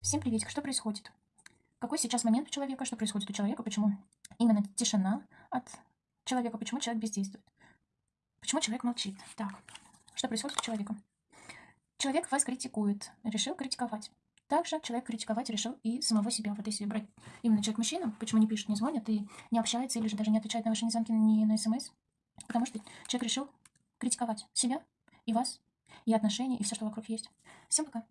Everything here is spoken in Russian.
Всем приветик, что происходит? Какой сейчас момент у человека, что происходит у человека, почему именно тишина от человека, почему человек бездействует, почему человек молчит. Так, что происходит у человека? Человек вас критикует, решил критиковать. Также человек критиковать решил и самого себя. Вот если брать именно человек-мужчина, почему не пишет, не звонит и не общается, или же даже не отвечает на ваши незвонки, ни на смс, потому что человек решил критиковать себя и вас, и отношения, и все, что вокруг есть. Всем пока.